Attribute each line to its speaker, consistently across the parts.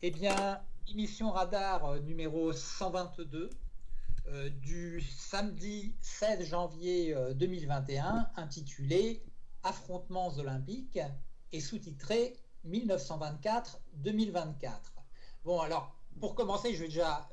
Speaker 1: Eh bien, émission radar euh, numéro 122 euh, du samedi 16 janvier 2021 euh, intitulé Affrontements olympiques et sous-titré 1924-2024. Bon, alors, pour commencer, je vais déjà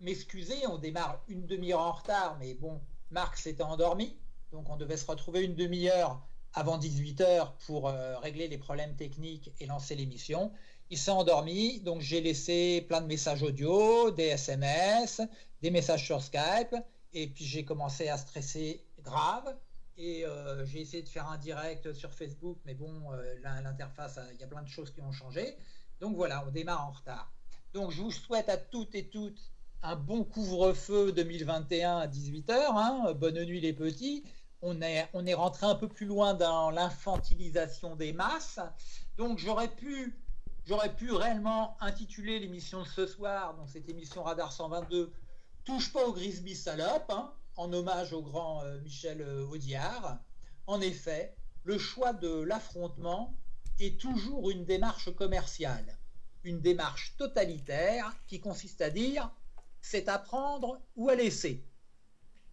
Speaker 1: m'excuser. On démarre une demi-heure en retard, mais bon, Marc s'était endormi, donc on devait se retrouver une demi-heure avant 18h pour régler les problèmes techniques et lancer l'émission. Il s'est endormi, donc j'ai laissé plein de messages audio, des SMS, des messages sur Skype, et puis j'ai commencé à stresser grave. Et euh, j'ai essayé de faire un direct sur Facebook, mais bon, euh, l'interface, il y a plein de choses qui ont changé. Donc voilà, on démarre en retard. Donc je vous souhaite à toutes et toutes un bon couvre-feu 2021 à 18h. Hein. Bonne nuit les petits. On est, on est rentré un peu plus loin dans l'infantilisation des masses. Donc j'aurais pu J'aurais pu réellement intituler l'émission de ce soir, donc cette émission Radar 122, Touche pas au Grisby salope, hein, en hommage au grand euh, Michel euh, Audiard. En effet, le choix de l'affrontement est toujours une démarche commerciale, une démarche totalitaire qui consiste à dire c'est à prendre ou à laisser.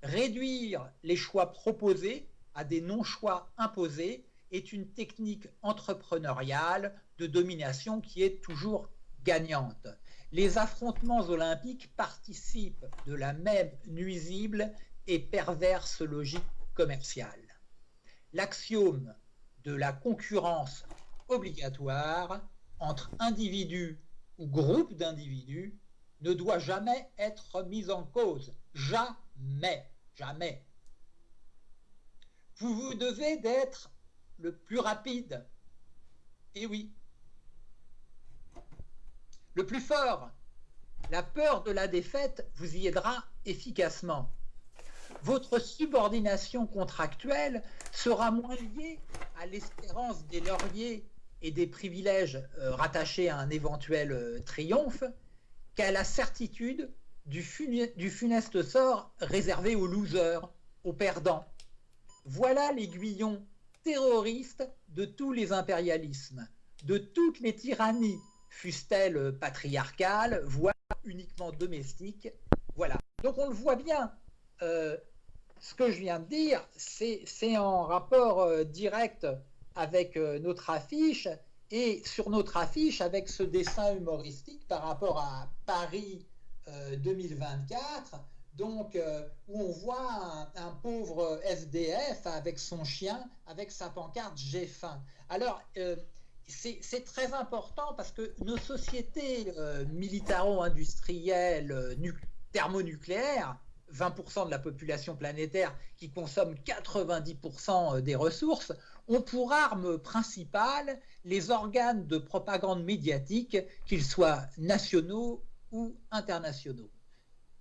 Speaker 1: Réduire les choix proposés à des non-choix imposés est une technique entrepreneuriale de domination qui est toujours gagnante. Les affrontements olympiques participent de la même nuisible et perverse logique commerciale. L'axiome de la concurrence obligatoire entre individus ou groupes d'individus ne doit jamais être mis en cause. Jamais. Jamais. Vous vous devez d'être le plus rapide. Et oui. Le plus fort. La peur de la défaite vous y aidera efficacement. Votre subordination contractuelle sera moins liée à l'espérance des lauriers et des privilèges euh, rattachés à un éventuel euh, triomphe qu'à la certitude du, du funeste sort réservé aux losers, aux perdants. Voilà l'aiguillon terroriste de tous les impérialismes, de toutes les tyrannies, fussent-elles patriarcales, voire uniquement domestiques. Voilà. Donc on le voit bien. Euh, ce que je viens de dire, c'est en rapport euh, direct avec euh, notre affiche et sur notre affiche avec ce dessin humoristique par rapport à Paris 2024 donc euh, où on voit un, pauvre SDF avec son chien, avec sa pancarte J'ai faim. Alors, euh, c'est très important parce que nos sociétés euh, militaro-industrielles thermonucléaires, 20% de la population planétaire qui consomme 90% des ressources, ont pour arme principale les organes de propagande médiatique, qu'ils soient nationaux ou internationaux.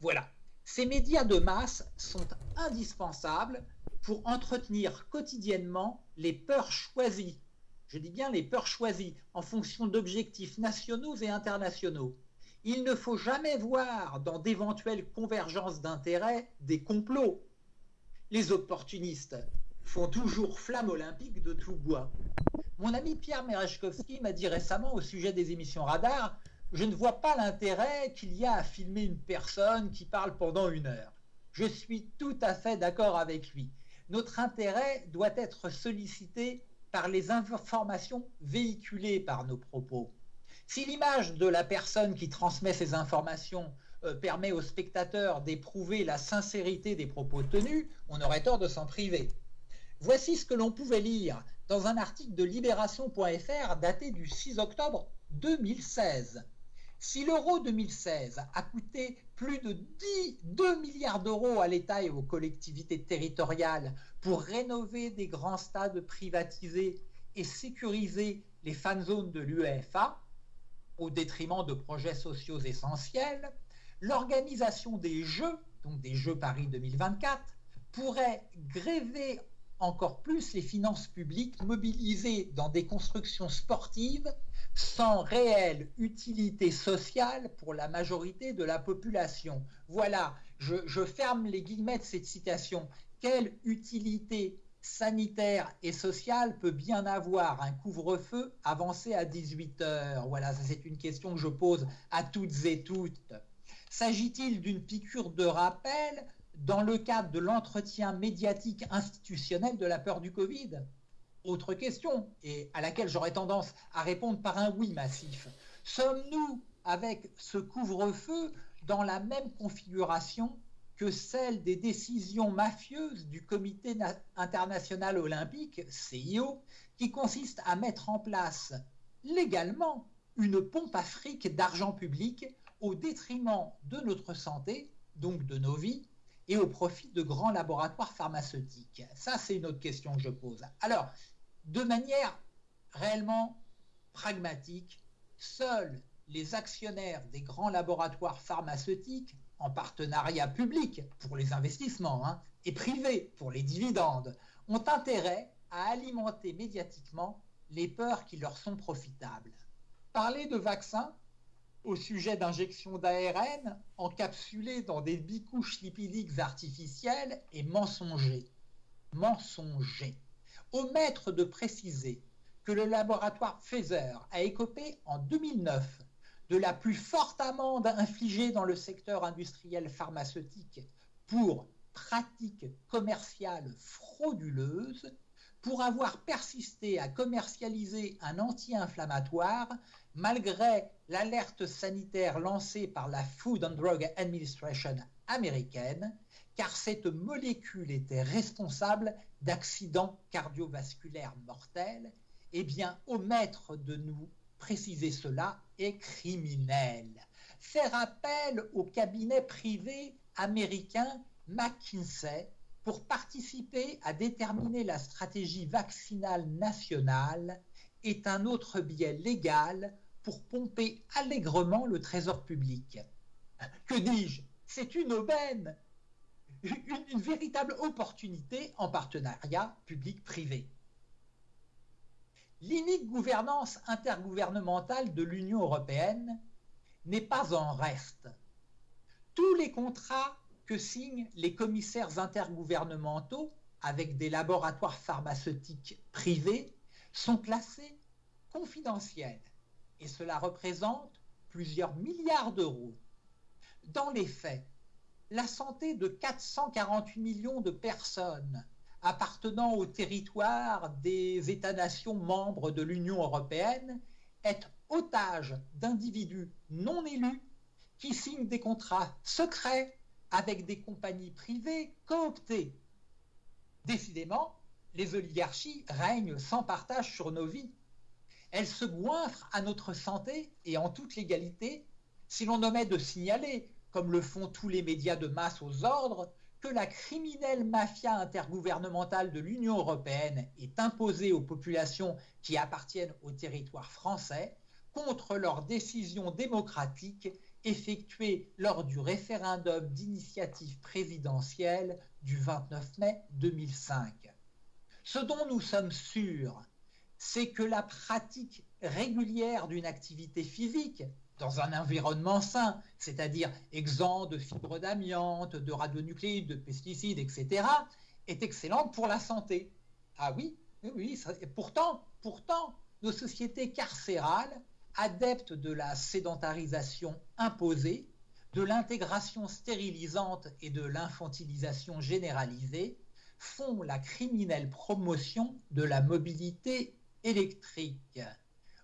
Speaker 1: Voilà. Ces médias de masse sont indispensables pour entretenir quotidiennement les peurs choisies. Je dis bien les peurs choisies en fonction d'objectifs nationaux et internationaux. Il ne faut jamais voir dans d'éventuelles convergences d'intérêts des complots. Les opportunistes font toujours flamme olympique de tout bois. Mon ami Pierre Merechkovski m'a dit récemment au sujet des émissions radar je ne vois pas l'intérêt qu'il y a à filmer une personne qui parle pendant une heure. Je suis tout à fait d'accord avec lui. Notre intérêt doit être sollicité par les informations véhiculées par nos propos. Si l'image de la personne qui transmet ces informations euh, permet aux spectateurs d'éprouver la sincérité des propos tenus, on aurait tort de s'en priver. Voici ce que l'on pouvait lire dans un article de libération.fr daté du 6 octobre 2016. Si l'euro 2016 a coûté plus de 10, 2 milliards d'euros à l'État et aux collectivités territoriales pour rénover des grands stades privatisés et sécuriser les fan zones de l'UEFA, au détriment de projets sociaux essentiels, l'organisation des Jeux, donc des Jeux Paris 2024, pourrait gréver encore plus les finances publiques mobilisées dans des constructions sportives sans réelle utilité sociale pour la majorité de la population. Voilà, je, ferme les guillemets de cette citation. Quelle utilité sanitaire et social peut bien avoir un couvre-feu avancé à 18 heures? Voilà, c'est une question que je pose à toutes et toutes. S'agit-il d'une piqûre de rappel dans le cadre de l'entretien médiatique institutionnel de la peur du Covid? Autre question, et à laquelle j'aurais tendance à répondre par un oui massif. Sommes-nous, avec ce couvre-feu, dans la même configuration que celle des décisions mafieuses du Comité international olympique, CIO, qui consiste à mettre en place légalement une pompe à fric d'argent public au détriment de notre santé, donc de nos vies, et au profit de grands laboratoires pharmaceutiques? Ça, c'est une autre question que je pose. Alors, de manière réellement pragmatique, seuls les actionnaires des grands laboratoires pharmaceutiques en partenariat public pour les investissements hein, et privé pour les dividendes, ont intérêt à alimenter médiatiquement les peurs qui leur sont profitables. Parler de vaccins au sujet d'injections d'ARN encapsulées dans des bicouches lipidiques artificielles est mensonger. Mensonger. Omettre de préciser que le laboratoire Pfizer a écopé en 2009 de la plus forte amende infligée dans le secteur industriel pharmaceutique pour pratiques commerciales frauduleuses, pour avoir persisté à commercialiser un anti-inflammatoire malgré l'alerte sanitaire lancée par la Food and Drug Administration américaine, car cette molécule était responsable d'accidents cardiovasculaires mortels, eh bien omettre de nous préciser cela est criminel. Faire appel au cabinet privé américain McKinsey pour participer à déterminer la stratégie vaccinale nationale est un autre biais légal pour pomper allègrement le trésor public. Que dis-je? C'est une aubaine, une, véritable opportunité en partenariat public-privé. L'inique gouvernance intergouvernementale de l'Union européenne n'est pas en reste. Tous les contrats que signent les commissaires intergouvernementaux avec des laboratoires pharmaceutiques privés sont classés confidentiels et cela représente plusieurs milliards d'euros. Dans les faits, la santé de 448 millions de personnes appartenant au territoire des États-nations membres de l'Union européenne est otage d'individus non élus qui signent des contrats secrets avec des compagnies privées cooptées. Décidément, les oligarchies règnent sans partage sur nos vies. Elles se goinfrent à notre santé et en toute légalité si l'on omet de signaler, comme le font tous les médias de masse aux ordres, que la criminelle mafia intergouvernementale de l'Union européenne est imposée aux populations qui appartiennent au territoire français contre leurs décisions démocratiques effectuées lors du référendum d'initiative présidentielle du 29 mai 2005. Ce dont nous sommes sûrs, c'est que la pratique régulière d'une activité physique, dans un environnement sain, c'est-à-dire exempt de fibres d'amiante, de radionucléides, de pesticides, etc., est excellente pour la santé. Ah oui, oui, pourtant, pourtant, nos sociétés carcérales, adeptes de la sédentarisation imposée, de l'intégration stérilisante et de l'infantilisation généralisée, font la criminelle promotion de la mobilité électrique.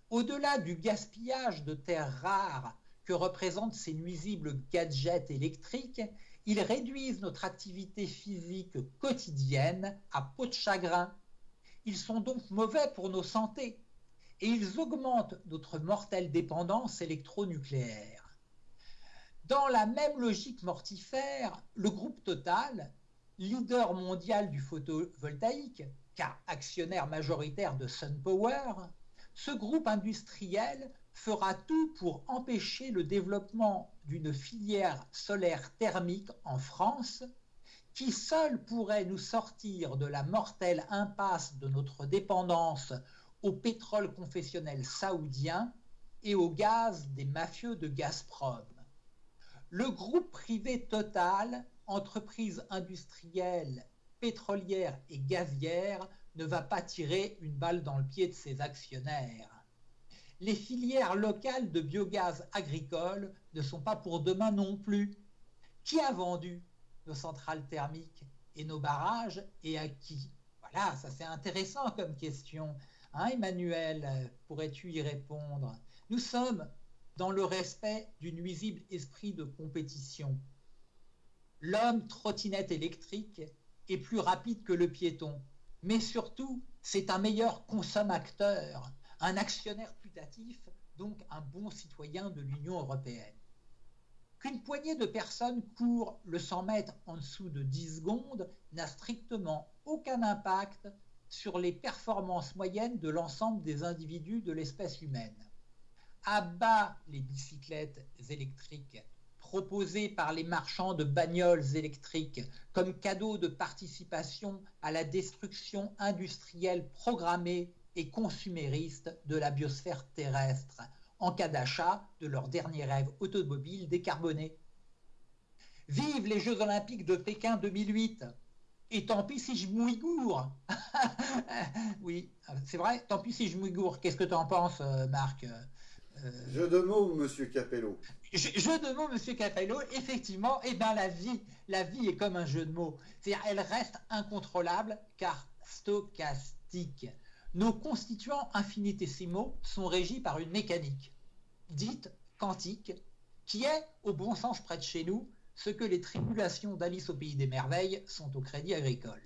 Speaker 1: Au-delà du gaspillage de terres rares que représentent ces nuisibles gadgets électriques, ils réduisent notre activité physique quotidienne à peau de chagrin. Ils sont donc mauvais pour nos santé et ils augmentent notre mortelle dépendance électronucléaire. Dans la même logique mortifère, le groupe Total, leader mondial du photovoltaïque, car actionnaire majoritaire de SunPower, ce groupe industriel fera tout pour empêcher le développement d'une filière solaire thermique en France qui seule pourrait nous sortir de la mortelle impasse de notre dépendance au pétrole confessionnel saoudien et au gaz des mafieux de Gazprom. Le groupe privé Total, entreprise industrielle pétrolière et gazière ne va pas tirer une balle dans le pied de ses actionnaires. Les filières locales de biogaz agricole ne sont pas pour demain non plus. Qui a vendu nos centrales thermiques et nos barrages et à qui? Voilà, ça c'est intéressant comme question. Hein, Emmanuel, pourrais-tu y répondre? Nous sommes dans le respect du nuisible esprit de compétition. L'homme trottinette électrique est plus rapide que le piéton, mais surtout, c'est un meilleur consommateur, un actionnaire putatif, donc un bon citoyen de l'Union européenne. Qu'une poignée de personnes courent le 100 mètres en dessous de 10 secondes n'a strictement aucun impact sur les performances moyennes de l'ensemble des individus de l'espèce humaine. À bas les bicyclettes électriques proposées par les marchands de bagnoles électriques comme cadeau de participation à la destruction industrielle programmée et consumériste de la biosphère terrestre en cas d'achat de leur dernier rêve automobile décarboné. Vive les Jeux olympiques de Pékin 2008 et tant pis si je mouigoure. oui, c'est vrai, tant pis si je mouigoure. Qu'est-ce que tu en penses, euh, Marc
Speaker 2: euh, Jeu de mots, monsieur Capello.
Speaker 1: Jeu de mots, monsieur Capello, effectivement, et eh bien la vie, la vie est comme un jeu de mots. C'est-à-dire, elle reste incontrôlable car stochastique nos constituants infinitésimaux sont régis par une mécanique, dite quantique, qui est, au bon sens près de chez nous, ce que les tribulations d'Alice au pays des merveilles sont au crédit agricole.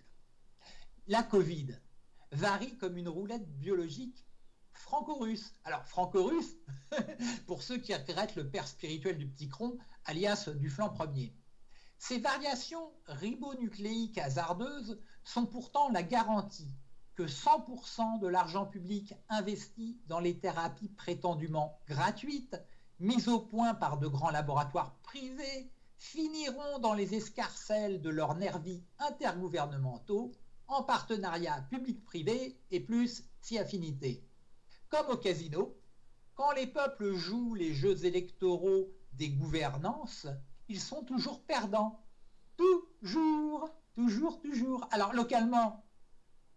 Speaker 1: La Covid varie comme une roulette biologique franco-russe. Alors, franco-russe, pour ceux qui regrettent le père spirituel du petit cron, alias du flanc premier. Ces variations ribonucléiques hasardeuses sont pourtant la garantie que 100% de l'argent public investi dans les thérapies prétendument gratuites, mises au point par de grands laboratoires privés, finiront dans les escarcelles de leurs nervis intergouvernementaux en partenariat public-privé et plus si affinité. Comme au casino, quand les peuples jouent les jeux électoraux des gouvernances, ils sont toujours perdants. Toujours, toujours, toujours. Alors localement,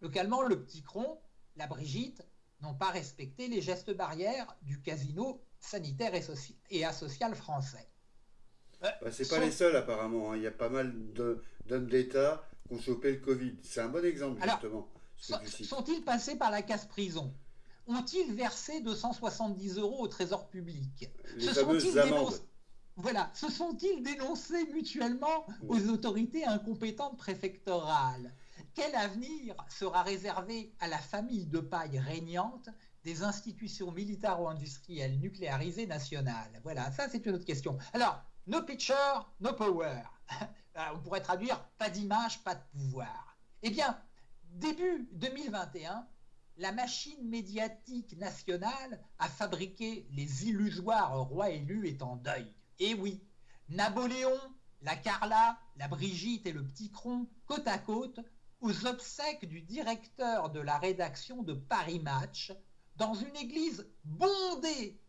Speaker 1: Localement, le petit cron, la Brigitte, n'ont pas respecté les gestes barrières du casino sanitaire et, asocial français.
Speaker 2: Euh, bah, c'est pas les seuls apparemment. Hein. Il y a pas mal d'hommes d'État qui ont chopé le Covid. C'est un bon exemple justement.
Speaker 1: Sont-ils passés par la casse-prison Ont-ils versé 270 euros au trésor public?
Speaker 2: Les fameuses amendes.
Speaker 1: Voilà, se sont-ils dénoncés mutuellement aux autorités incompétentes préfectorales? Quel avenir sera réservé à la famille de paille régnante des institutions militaro-industrielles nucléarisées nationales? Voilà, ça c'est une autre question. Alors, no picture, no power. On pourrait traduire pas d'image, pas de pouvoir. Eh bien, début 2021, la machine médiatique nationale a fabriqué les illusoires rois élus est en deuil. Et oui, Napoléon, la Carla, la Brigitte et le Petit Cron, côte à côte, aux obsèques du directeur de la rédaction de Paris Match dans une église bondée,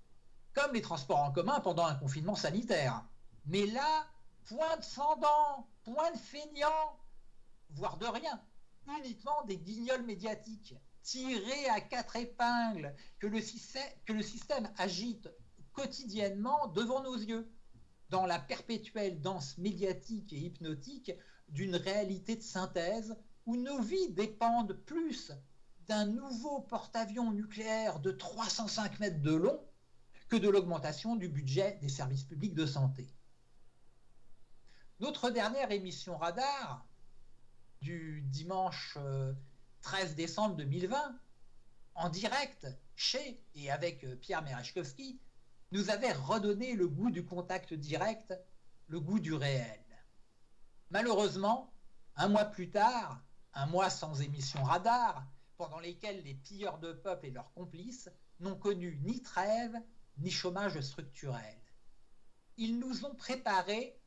Speaker 1: comme les transports en commun pendant un confinement sanitaire. Mais là, point de fendant, point de feignant, voire de rien, uniquement des guignols médiatiques, tirés à quatre épingles, que le, que le système agite quotidiennement devant nos yeux, dans la perpétuelle danse médiatique et hypnotique d'une réalité de synthèse où nos vies dépendent plus d'un nouveau porte-avions nucléaire de 305 mètres de long que de l'augmentation du budget des services publics de santé. Notre dernière émission radar du dimanche 13 euh, décembre 2020, en direct, chez et avec euh, Pierre Merechkowski, nous avait redonné le goût du contact direct, le goût du réel. Malheureusement, un mois plus tard, un mois sans émission radar, pendant lesquels les pilleurs de peuple et leurs complices n'ont connu ni trêve ni chômage structurel. Ils nous ont préparé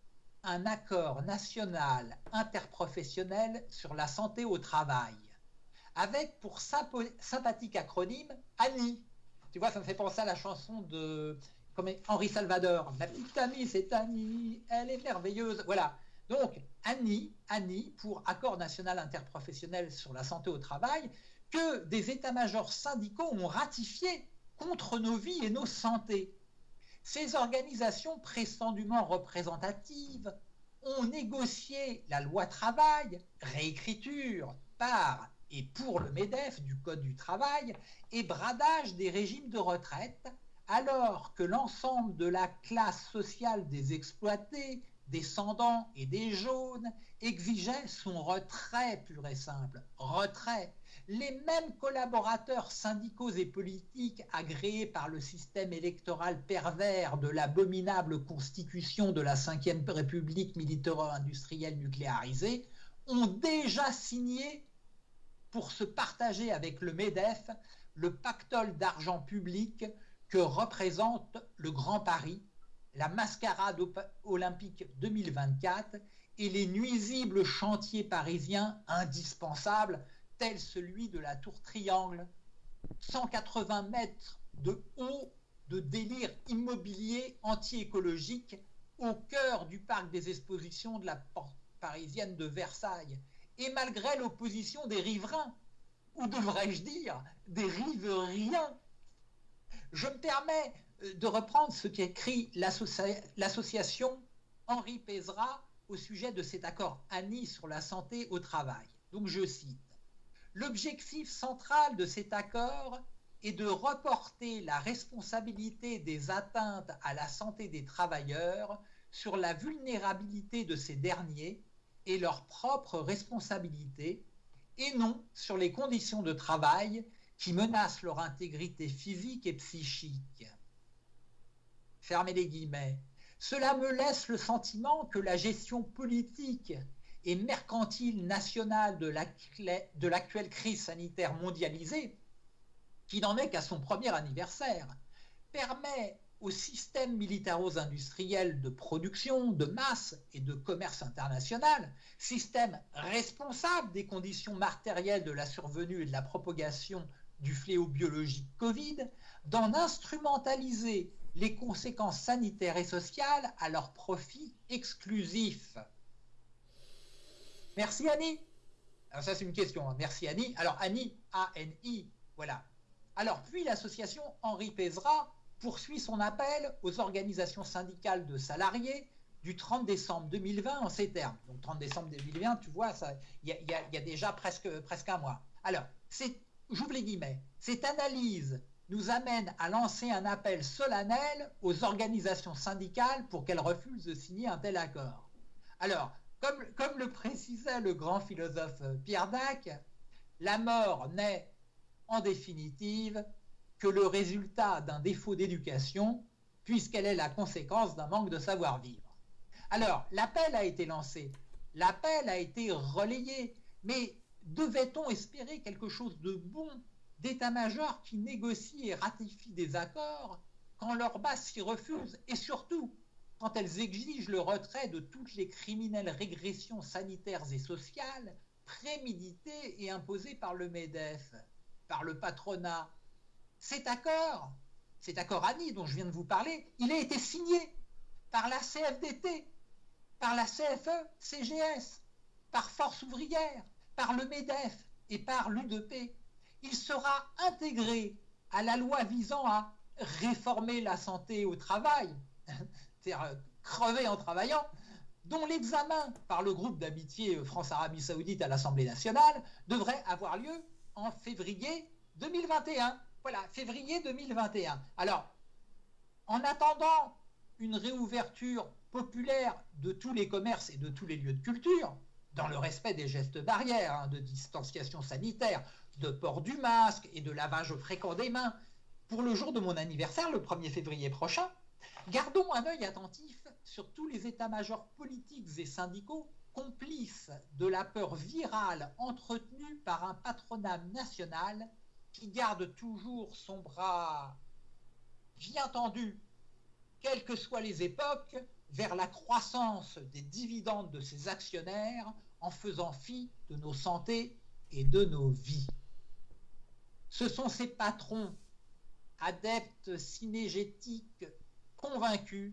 Speaker 1: un accord national interprofessionnel sur la santé au travail, avec pour sympathique acronyme ANI. Tu vois, ça me fait penser à la chanson de Henri Salvador. Ma petite amie, c'est Annie, elle est merveilleuse. Voilà. Donc, ANI, ANI, pour Accord national interprofessionnel sur la santé au travail, que des états-majors syndicaux ont ratifié contre nos vies et nos santé. Ces organisations prétendument représentatives ont négocié la loi travail, réécriture par et pour le MEDEF du Code du travail et bradage des régimes de retraite, alors que l'ensemble de la classe sociale des exploités, descendants et des jaunes exigeait son retrait pur et simple. Retrait. Les mêmes collaborateurs syndicaux et politiques agréés par le système électoral pervers de l'abominable constitution de la Ve République militaro-industrielle nucléarisée ont déjà signé pour se partager avec le MEDEF le pactole d'argent public que représente le Grand Paris, la mascarade olympique 2024 et les nuisibles chantiers parisiens indispensables tels celui de la tour Triangle, 180 mètres de haut de délire immobilier anti-écologique au cœur du parc des expositions de la porte parisienne de Versailles, et malgré l'opposition des riverains, ou devrais-je dire des riveriens. Je me permets euh, de reprendre ce qu'écrit l'association Henri Pézra au sujet de cet accord ANI sur la santé au travail. Donc je cite L'objectif central de cet accord est de reporter la responsabilité des atteintes à la santé des travailleurs sur la vulnérabilité de ces derniers et leur propre responsabilité, et non sur les conditions de travail qui menacent leur intégrité physique et psychique. Fermez les guillemets. Cela me laisse le sentiment que la gestion politique et mercantile nationale de l'actuelle crise sanitaire mondialisée, qui n'en est qu'à son premier anniversaire, permet au système militaro-industriel de production, de masse et de commerce international, système responsable des conditions matérielles de la survenue et de la propagation du fléau biologique Covid, d'en instrumentaliser les conséquences sanitaires et sociales à leur profit exclusif. Merci Annie. Alors ça c'est une question. Hein. Merci Annie. Alors Annie, A-N-I, voilà. Alors puis l'association Henri Pézra poursuit son appel aux organisations syndicales de salariés du 30 décembre 2020 en ces termes. Donc 30 décembre 2020, tu vois, il y, a déjà presque, un mois. Alors, j'ouvre les guillemets, cette analyse nous amène à lancer un appel solennel aux organisations syndicales pour qu'elles refusent de signer un tel accord. Alors, comme, comme le précisait le grand philosophe Pierre Dac, la mort n'est en définitive que le résultat d'un défaut d'éducation, puisqu'elle est la conséquence d'un manque de savoir-vivre. Alors, l'appel a été lancé, l'appel a été relayé, mais devait-on espérer quelque chose de bon d'état-major qui négocient et ratifient des accords quand leur base s'y refuse et surtout quand elles exigent le retrait de toutes les criminelles régressions sanitaires et sociales préméditées et imposées par le MEDEF, par le patronat. Cet accord, cet accord ANI dont je viens de vous parler, il a été signé par la CFDT, par la CFE, CGS, par Force ouvrière, par le MEDEF et par l'UDP il sera intégré à la loi visant à réformer la santé au travail, c'est-à-dire euh, crever en travaillant, dont l'examen par le groupe d'amitié France-Arabie Saoudite à l'Assemblée nationale devrait avoir lieu en février 2021. Voilà, février 2021. Alors, en attendant une réouverture populaire de tous les commerces et de tous les lieux de culture, dans le respect des gestes barrières, hein, de distanciation sanitaire, de port du masque et de lavage fréquent des mains pour le jour de mon anniversaire, le 1er février prochain, gardons un œil attentif sur tous les états-majors politiques et syndicaux complices de la peur virale entretenue par un patronat national qui garde toujours son bras bien tendu, quelles que soient les époques, vers la croissance des dividendes de ses actionnaires en faisant fi de nos santé et de nos vies. Ce sont ces patrons, adeptes cinégétiques, convaincus,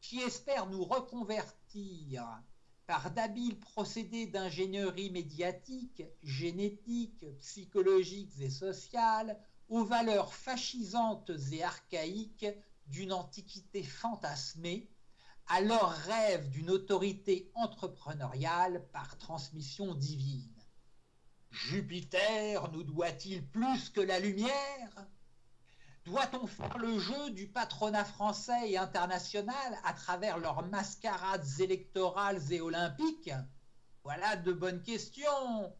Speaker 1: qui espèrent nous reconvertir d'habiles procédés d'ingénierie médiatique, génétique, psychologiques et sociales, aux valeurs fascisantes et archaïques d'une antiquité fantasmée, à leur rêve d'une autorité entrepreneuriale par transmission divine. Jupiter nous doit-il plus que la lumière? Doit-on faire le jeu du patronat français et international à travers leurs mascarades électorales et olympiques? Voilà de bonnes questions.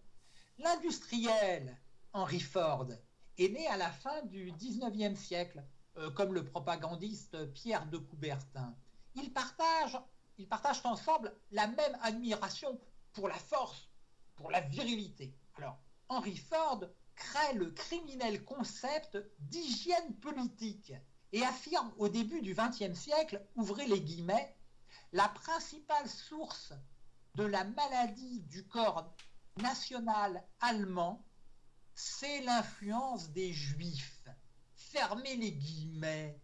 Speaker 1: L'industriel, Henry Ford, est né à la fin du XIXe siècle, euh, comme le propagandiste Pierre de Coubertin. Ils partagent, ils partagent ensemble la même admiration pour la force, pour la virilité. Alors, Henry Ford crée le criminel concept d'hygiène politique et affirme au début du XXe siècle, ouvrez les guillemets, la principale source de la maladie du corps national allemand, c'est l'influence des juifs. Fermez les guillemets.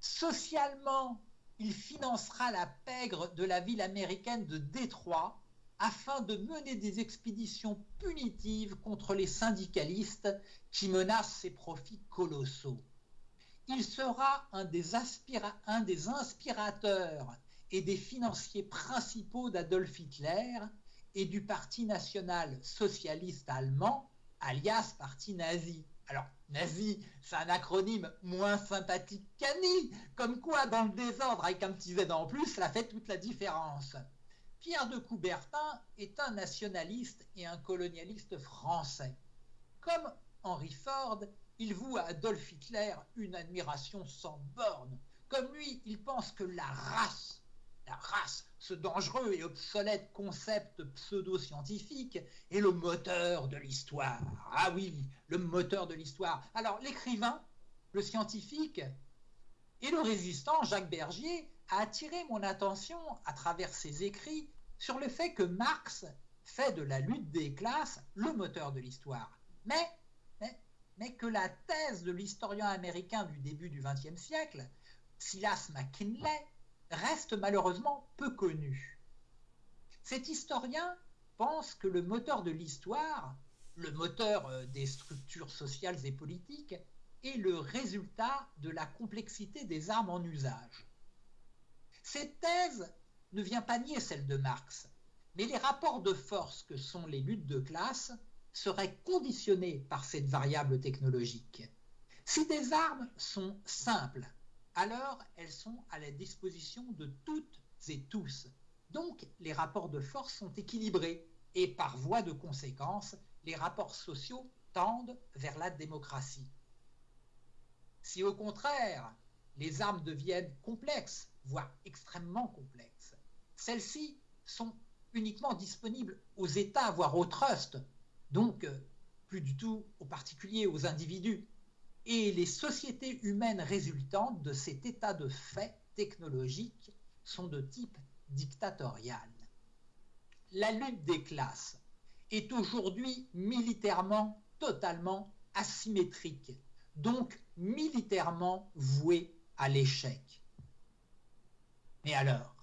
Speaker 1: Socialement, il financera la pègre de la ville américaine de Détroit afin de mener des expéditions punitives contre les syndicalistes qui menacent ses profits colossaux. Il sera un des, inspirateurs et des financiers principaux d'Adolf Hitler et du Parti national socialiste allemand, alias Parti nazi. Alors, nazi, c'est un acronyme moins sympathique qu'ANI, comme quoi dans le désordre avec un petit Z en plus, ça fait toute la différence. Pierre de Coubertin est un nationaliste et un colonialiste français. Comme Henry Ford, il voue à Adolf Hitler une admiration sans borne. Comme lui, il pense que la race, la race, ce dangereux et obsolète concept pseudo-scientifique, est le moteur de l'histoire. Ah oui, le moteur de l'histoire. Alors l'écrivain, le scientifique et le résistant Jacques Bergier a attiré mon attention à travers ses écrits sur le fait que Marx fait de la lutte des classes le moteur de l'histoire. Mais, mais, que la thèse de l'historien américain du début du XXe siècle, Silas McKinley, reste malheureusement peu connue. Cet historien pense que le moteur de l'histoire, le moteur euh, des structures sociales et politiques, est le résultat de la complexité des armes en usage. Cette thèse ne vient pas nier celle de Marx, mais les rapports de force que sont les luttes de classe seraient conditionnés par cette variable technologique. Si des armes sont simples, alors elles sont à la disposition de toutes et tous. Donc les rapports de force sont équilibrés et par voie de conséquence, les rapports sociaux tendent vers la démocratie. Si au contraire, les armes deviennent complexes, voire extrêmement complexes, celles-ci sont uniquement disponibles aux États, voire aux trusts, donc euh, plus du tout aux particuliers, aux individus. Et les sociétés humaines résultantes de cet état de fait technologique sont de type dictatorial. La lutte des classes est aujourd'hui militairement totalement asymétrique donc militairement voué à l'échec. Mais alors,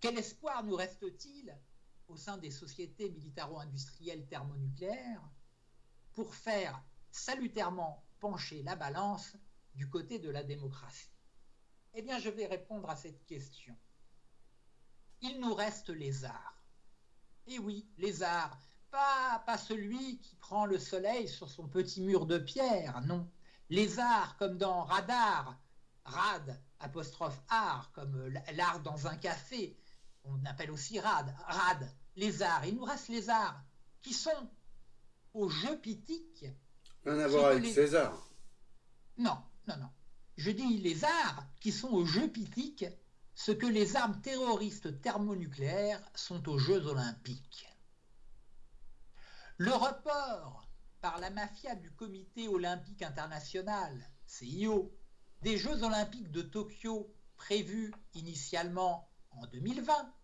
Speaker 1: quel espoir nous reste-t-il au sein des sociétés militaro-industrielles thermonucléaires pour faire salutairement pencher la balance du côté de la démocratie? Eh bien, je vais répondre à cette question. Il nous reste les arts. Et oui, les arts, pas, pas celui qui prend le soleil sur son petit mur de pierre, non. Les arts, comme dans Radar, rad, apostrophe art, comme l'art dans un café, on appelle aussi rad, rad, les arts. Il nous reste les arts qui sont au jeu pitique.
Speaker 2: Rien à voir avec César.
Speaker 1: Non, non, non. Je dis les arts qui sont au jeu pitique, ce que les armes terroristes thermonucléaires sont aux Jeux olympiques. Le report par la mafia du Comité olympique international, CIO, des Jeux olympiques de Tokyo prévus initialement en 2020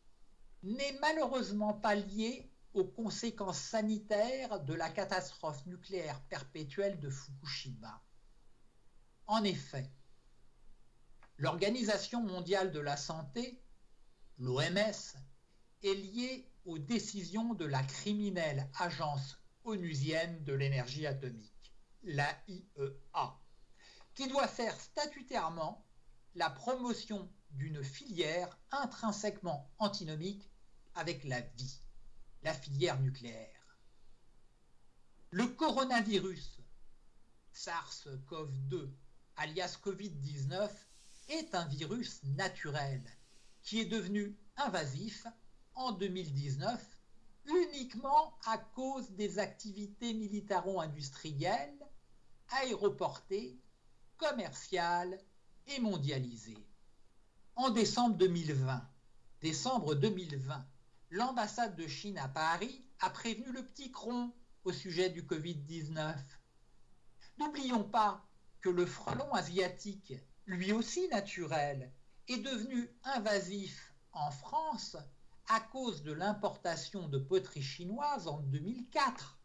Speaker 1: n'est malheureusement pas lié aux conséquences sanitaires de la catastrophe nucléaire perpétuelle de Fukushima. En effet, l'Organisation mondiale de la santé l'OMS, est liée aux décisions de la criminelle agence onusienne de l'énergie atomique, l'AIEA, qui doit faire statutairement la promotion d'une filière intrinsèquement antinomique avec la vie, la filière nucléaire. Le coronavirus SARS-CoV-2, alias Covid-19, est un virus naturel qui est devenu invasif en 2019 uniquement à cause des activités militaro-industrielles, aéroportées, commerciales et mondialisées. En décembre 2020, décembre 2020, l'ambassade de Chine à Paris a prévenu le petit cron au sujet du Covid-19. N'oublions pas que le frelon asiatique, lui aussi naturel, est devenu invasif en France à cause de l'importation de poteries chinoises en 2004.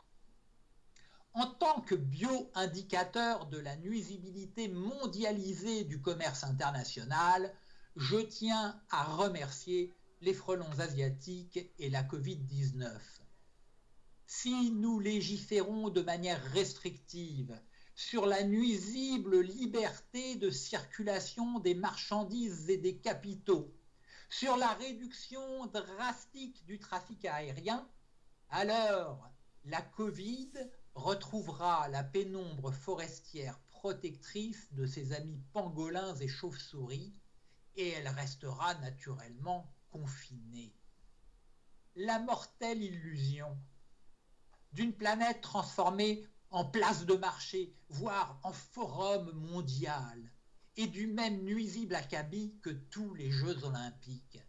Speaker 1: En tant que bio-indicateur de la nuisibilité mondialisée du commerce international, je tiens à remercier les frelons asiatiques et la Covid-19. Si nous légiférons de manière restrictive sur la nuisible liberté de circulation des marchandises et des capitaux, sur la réduction drastique du trafic aérien, alors la Covid retrouvera la pénombre forestière protectrice de ses amis pangolins et chauves-souris et elle restera naturellement confinée. La mortelle illusion d'une planète transformée en place de marché, voire en forum mondial, et du même nuisible acabit que tous les Jeux olympiques.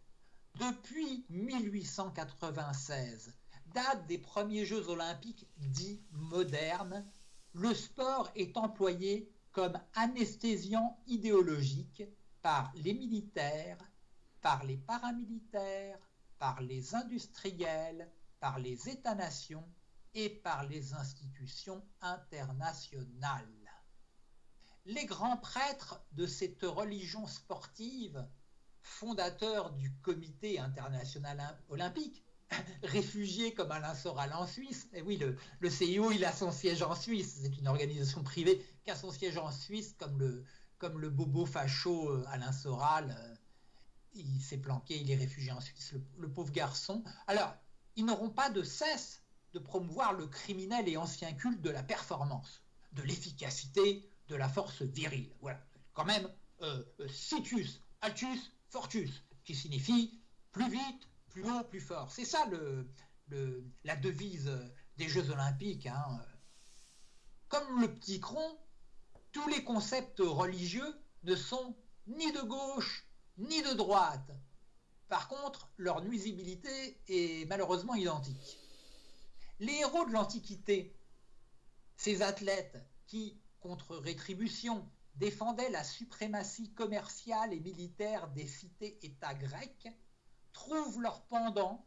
Speaker 1: Depuis 1896, date des premiers Jeux olympiques dits modernes, le sport est employé comme anesthésiant idéologique par les militaires, par les paramilitaires, par les industriels, par les États-nations et par les institutions internationales. Les grands prêtres de cette religion sportive, fondateurs du comité international olympique, réfugiés comme Alain Soral en Suisse. Et oui, le, CIO, il a son siège en Suisse. C'est une organisation privée qui a son siège en Suisse, comme le, bobo facho euh, Alain Soral. Euh, il s'est planqué, il est réfugié en Suisse, le pauvre garçon. Alors, ils n'auront pas de cesse de promouvoir le criminel et ancien culte de la performance, de l'efficacité, de la force virile. Voilà, quand même, euh, euh, situs, altus, fortus, qui signifie plus vite, plus haut, plus fort. C'est ça la devise des Jeux olympiques. Hein. Comme le petit cron, tous les concepts religieux ne sont ni de gauche ni de droite. Par contre, leur nuisibilité est malheureusement identique. Les héros de l'Antiquité, ces athlètes qui, contre rétribution, défendaient la suprématie commerciale et militaire des cités-États grecs, trouvent leur pendant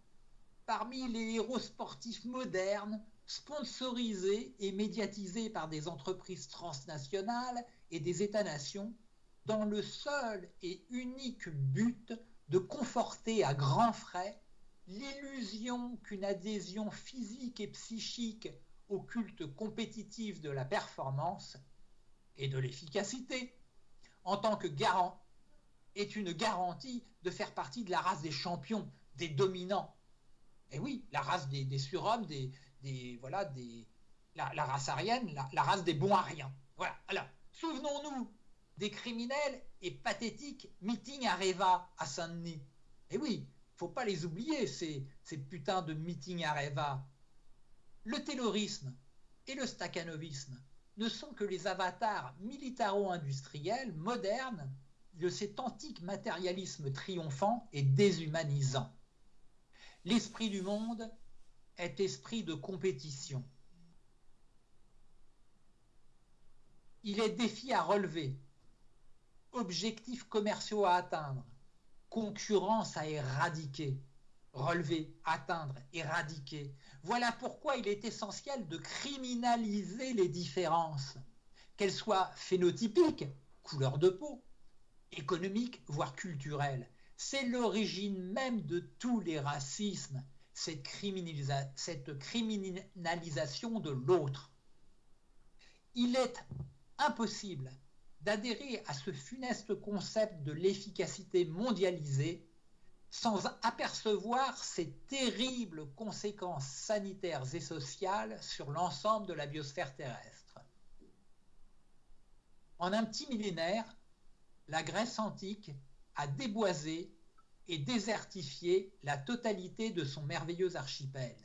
Speaker 1: parmi les héros sportifs modernes, sponsorisés et médiatisés par des entreprises transnationales et des États-nations, dans le seul et unique but de conforter à grands frais l'illusion qu'une adhésion physique et psychique au culte compétitif de la performance et de l'efficacité, en tant que garant, est une garantie de faire partie de la race des champions, des dominants. Et oui, la race des, surhommes, des, des, voilà, des, la, race arienne, la, race des bons ariens. Voilà. Alors, souvenons-nous des criminels et pathétiques meetings à Reva, à Saint-Denis. Et oui, faut pas les oublier, ces, ces putains de meetings à Reva. Le terrorisme et le stakhanovisme ne sont que les avatars militaro-industriels modernes de cet antique matérialisme triomphant et déshumanisant. L'esprit du monde est esprit de compétition. Il est défi à relever, objectifs commerciaux à atteindre, concurrence à éradiquer, relever, atteindre, éradiquer. Voilà pourquoi il est essentiel de criminaliser les différences, qu'elles soient phénotypiques, couleur de peau, économiques, voire culturelles. C'est l'origine même de tous les racismes, cette, criminalisation de l'autre. Il est impossible d'adhérer à ce funeste concept de l'efficacité mondialisée sans apercevoir ces terribles conséquences sanitaires et sociales sur l'ensemble de la biosphère terrestre. En un petit millénaire, la Grèce antique a déboisé et désertifié la totalité de son merveilleux archipel.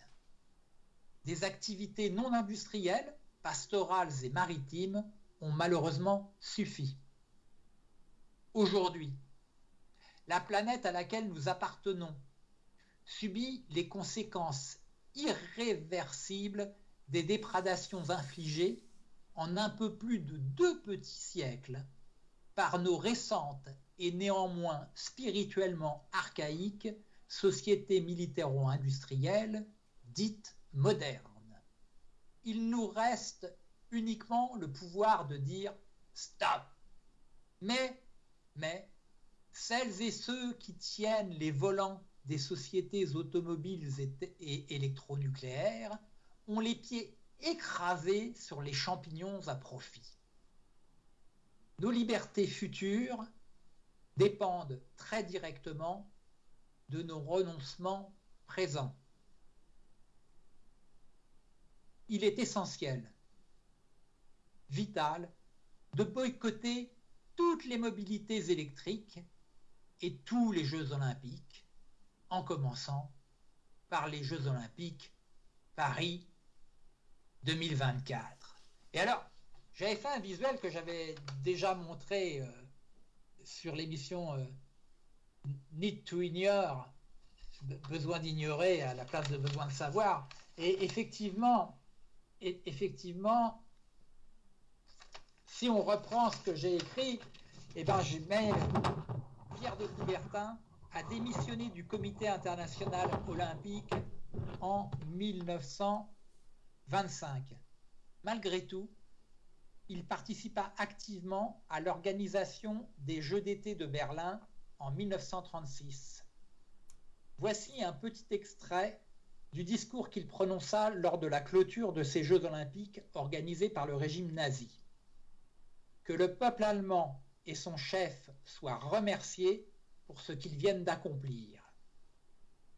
Speaker 1: Des activités non industrielles, pastorales et maritimes ont malheureusement suffi. Aujourd'hui, la planète à laquelle nous appartenons subit les conséquences irréversibles des déprédations infligées en un peu plus de deux petits siècles par nos récentes et néanmoins spirituellement archaïques sociétés militaro-industrielles dites modernes. Il nous reste uniquement le pouvoir de dire stop. Mais, mais, celles et ceux qui tiennent les volants des sociétés automobiles et électronucléaires ont les pieds écrasés sur les champignons à profit. Nos libertés futures dépendent très directement de nos renoncements présents. Il est essentiel, vital, de boycotter toutes les mobilités électriques et tous les Jeux olympiques, en commençant par les Jeux olympiques Paris 2024. Et alors, j'avais fait un visuel que j'avais déjà montré euh, sur l'émission euh, Need to Ignore, besoin d'ignorer à la place de besoin de savoir. Et effectivement, effectivement, si on reprend ce que j'ai écrit, eh ben, Pierre de Coubertin a démissionné du Comité international olympique en 1925. Malgré tout, il participa activement à l'organisation des Jeux d'été de Berlin en 1936. Voici un petit extrait du discours qu'il prononça lors de la clôture de ces Jeux olympiques organisés par le régime nazi. Que le peuple allemand et son chef soient remerciés pour ce qu'ils viennent d'accomplir.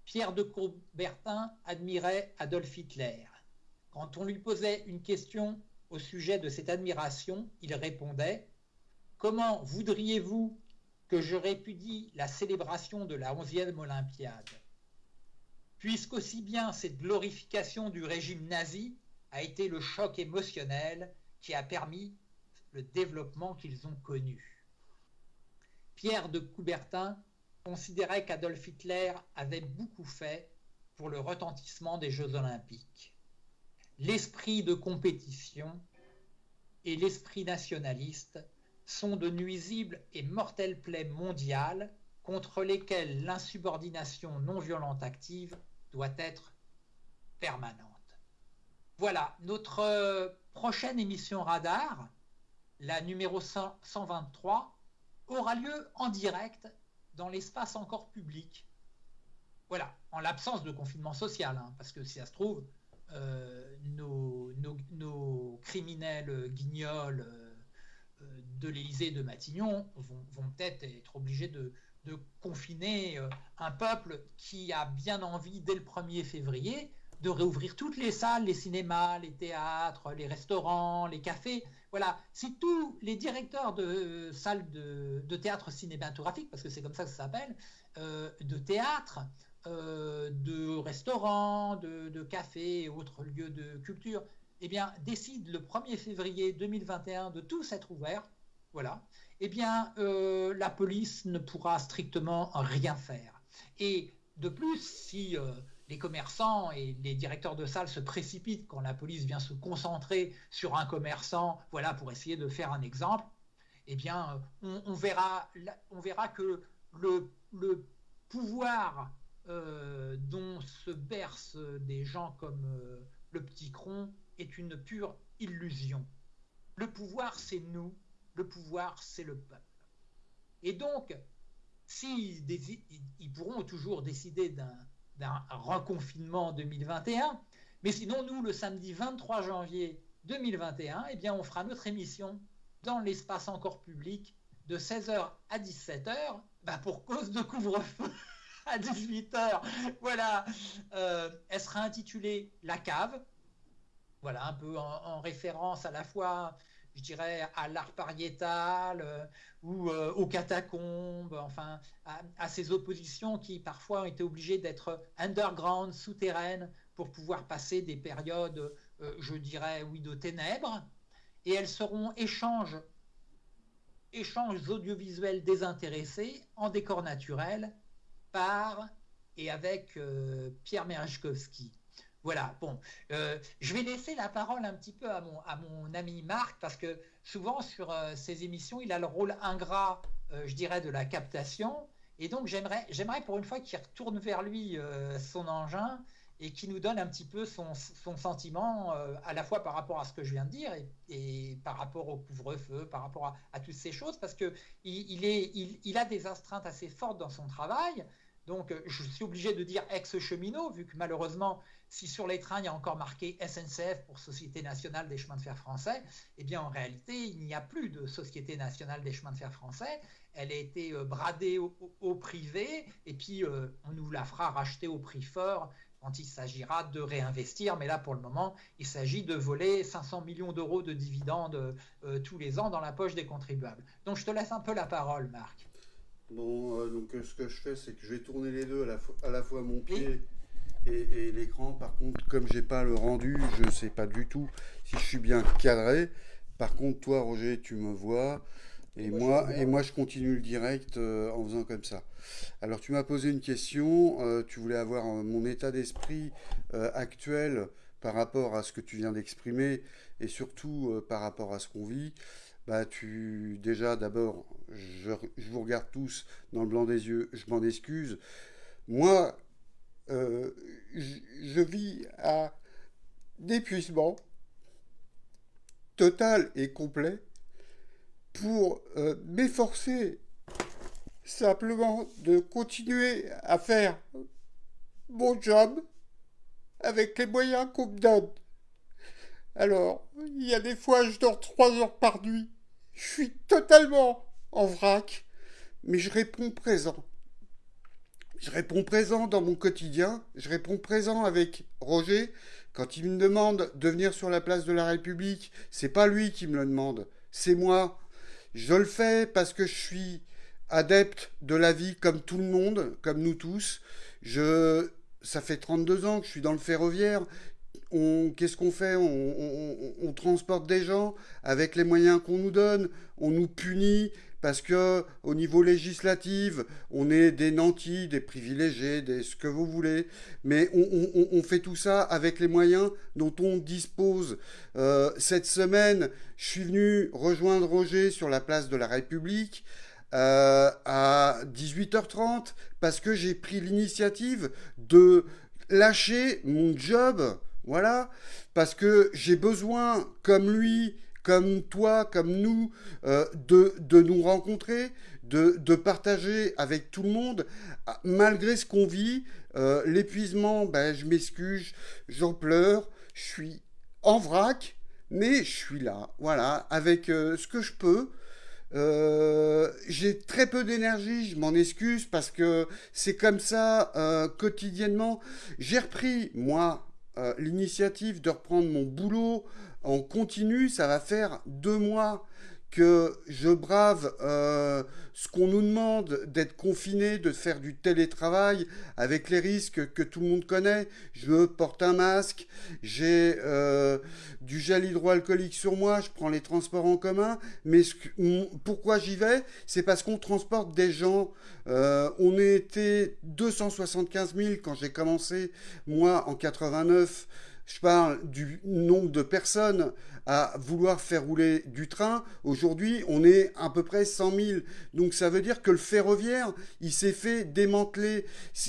Speaker 1: Pierre de Coubertin admirait Adolf Hitler. Quand on lui posait une question au sujet de cette admiration, il répondait Comment voudriez-vous que je répudie la célébration de la 11e Olympiade? Puisqu'aussi bien cette glorification du régime nazi a été le choc émotionnel qui a permis le développement qu'ils ont connu. Pierre de Coubertin considérait qu'Adolf Hitler avait beaucoup fait pour le retentissement des Jeux olympiques. L'esprit de compétition et l'esprit nationaliste sont de nuisibles et mortelles plaies mondiales contre lesquelles l'insubordination non violente active doit être permanente. Voilà, notre prochaine émission Radar, la numéro 123, aura lieu en direct dans l'espace encore public. Voilà, en l'absence de confinement social, hein, parce que si ça se trouve, euh, nos, criminels guignols euh, de l'Élysée de Matignon vont, peut-être être obligés de, confiner euh, un peuple qui a bien envie, dès le 1er février, de réouvrir toutes les salles, les cinémas, les théâtres, les restaurants, les cafés. Voilà, si tous les directeurs de salles de, théâtre cinématographique, parce que c'est comme ça que ça s'appelle, euh, de théâtre, euh, de restaurants, de, cafés et autres lieux de culture, eh bien, décident le 1er février 2021 de tous être ouverts, voilà, eh bien, euh, la police ne pourra strictement rien faire. Et de plus, si les commerçants et les directeurs de salles se précipitent quand la police vient se concentrer sur un commerçant, voilà, pour essayer de faire un exemple, eh bien, on, verra, on verra que le, pouvoir euh, dont se bercent des gens comme euh, le petit cron est une pure illusion. Le pouvoir, c'est nous, le pouvoir, c'est le peuple. Et donc, si ils pourront toujours décider d'un reconfinement en 2021, mais sinon, nous, le samedi 23 janvier 2021, eh bien, on fera notre émission dans l'espace encore public de 16h à 17h, bah, pour cause de couvre-feu à 18h. Voilà, euh, elle sera intitulée La cave. Voilà, un peu en, référence à la fois, je dirais, à l'art pariétal euh, ou euh, aux catacombes, enfin, à, ces oppositions qui parfois ont été obligées d'être underground, souterraines, pour pouvoir passer des périodes, je dirais, oui, de ténèbres. Et elles seront échanges échanges audiovisuels désintéressés en décor naturel par et avec euh, Pierre Merechkowski. Voilà, bon, euh, je vais laisser la parole un petit peu à mon, à mon ami Marc, parce que souvent sur euh, ces émissions, il a le rôle ingrat, je dirais, de la captation. Et donc, j'aimerais, pour une fois qu'il retourne vers lui son engin et qui nous donne un petit peu son, sentiment euh, à la fois par rapport à ce que je viens de dire et, par rapport au couvre-feu, par rapport à, toutes ces choses, parce qu'il il, il, a des astreintes assez fortes dans son travail. Donc, euh, je suis obligé de dire ex-cheminot, vu que malheureusement, si sur les trains, il y a encore marqué SNCF pour Société nationale des chemins de fer français, eh bien, en réalité, il n'y a plus de Société nationale des chemins de fer français. Elle a été euh, bradée au, privé, et puis on nous la fera racheter au prix fort quand il s'agira de réinvestir. Mais là, pour le moment, il s'agit de voler 500 millions d'euros de dividendes euh, tous les ans dans la poche des contribuables. Donc, je te laisse un peu la parole, Marc.
Speaker 2: Bon, euh, donc euh, ce que je fais, c'est que je vais tourner les deux à la, fois, à la fois mon pied et, l'écran. Par contre, comme j'ai pas le rendu, je ne sais pas du tout si je suis bien cadré. Par contre, toi, Roger, tu me vois. Et moi, et moi, je continue le direct euh, en faisant comme ça. Alors, tu m'as posé une question. Tu voulais avoir mon état d'esprit actuel par rapport à ce que tu viens d'exprimer et surtout par rapport à ce qu'on vit. Bah, tu déjà d'abord, je, vous regarde tous dans le blanc des yeux. Je m'en excuse. Moi, je, je vis à d'épuisement total et complet pour euh, m'efforcer simplement de continuer à faire mon job avec les moyens qu'on me donne. Alors, il y a des fois, je dors trois heures par nuit. Je suis totalement en vrac, mais je réponds présent. Je réponds présent dans mon quotidien, je réponds présent avec Roger. Quand il me demande de venir sur la place de la République, c'est pas lui qui me le demande, c'est moi. Je le fais parce que je suis adepte de la vie comme tout le monde, comme nous tous. Je, ça fait 32 ans que je suis dans le ferroviaire. Qu'est-ce qu'on fait on, transporte des gens avec les moyens qu'on nous donne. On nous punit parce que au niveau législatif, on est des nantis, des privilégiés, des ce que vous voulez, mais on, fait tout ça avec les moyens dont on dispose. Euh, cette semaine, je suis venu rejoindre Roger sur la place de la République. Euh, à 18h30 parce que j'ai pris l'initiative de lâcher mon job, voilà, parce que j'ai besoin, comme lui, comme toi, comme nous, euh, de, de, nous rencontrer, de, de, partager avec tout le monde, ah, malgré ce qu'on vit. Euh, l'épuisement, ben, je m'excuse, j'en pleure, je suis en vrac, mais je suis là, voilà, avec euh, ce que je peux. j'ai très peu d'énergie, je m'en excuse parce que c'est comme ça quotidiennement. J'ai repris, moi, l'initiative de reprendre mon boulot en continu, ça va faire deux mois que je brave euh, ce qu'on nous demande d'être confiné, de faire du télétravail avec les risques que tout le monde connaît. Je porte un masque, j'ai euh, du gel hydroalcoolique sur moi, je prends les transports en commun. Mais pourquoi j'y vais? C'est parce qu'on transporte des gens. Euh, on était 275 000 quand j'ai commencé, moi, en 89 je parle du nombre de personnes à vouloir faire rouler du train. Aujourd'hui, on est à peu près 100 000. Donc ça veut dire que le ferroviaire, il s'est fait démanteler.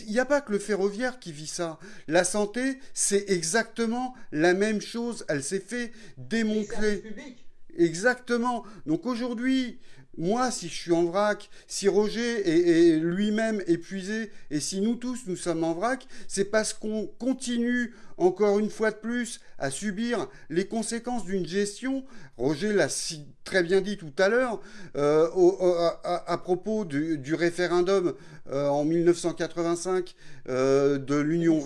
Speaker 2: Il n'y a pas que le ferroviaire qui vit ça. La santé, c'est exactement la même chose. Elle s'est fait démanteler. Exactement. Donc aujourd'hui, moi, si je suis en vrac, si Roger est, lui-même épuisé, et si nous tous, nous sommes en vrac, c'est parce qu'on continue, encore une fois de plus, à subir les conséquences d'une gestion. Roger l'a si très bien dit tout à l'heure, euh, à, propos du, référendum euh, en 1985 euh, de l'Union